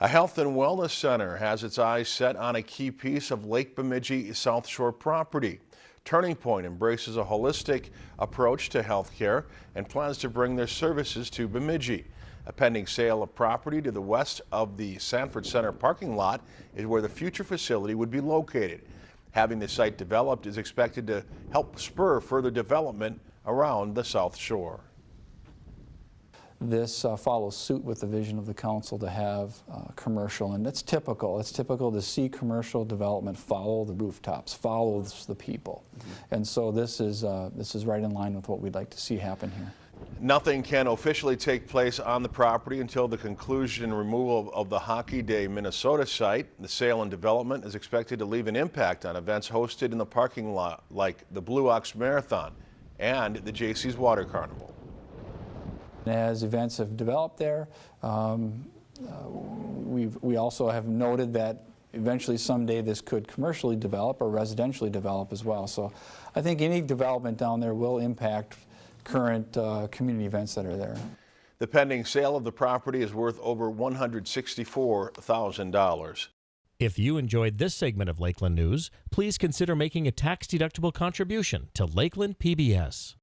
A health and wellness center has its eyes set on a key piece of Lake Bemidji South Shore property. Turning Point embraces a holistic approach to health care and plans to bring their services to Bemidji. A pending sale of property to the west of the Sanford Center parking lot is where the future facility would be located. Having the site developed is expected to help spur further development around the South Shore. This uh, follows suit with the vision of the council to have uh, commercial, and it's typical. It's typical to see commercial development follow the rooftops, follows the people. And so this is, uh, this is right in line with what we'd like to see happen here. Nothing can officially take place on the property until the conclusion and removal of the Hockey Day Minnesota site. The sale and development is expected to leave an impact on events hosted in the parking lot like the Blue Ox Marathon and the Jaycees Water Carnival. As events have developed there, um, uh, we've, we also have noted that eventually someday this could commercially develop or residentially develop as well. So I think any development down there will impact current uh, community events that are there. The pending sale of the property is worth over $164,000. If you enjoyed this segment of Lakeland News, please consider making a tax-deductible contribution to Lakeland PBS.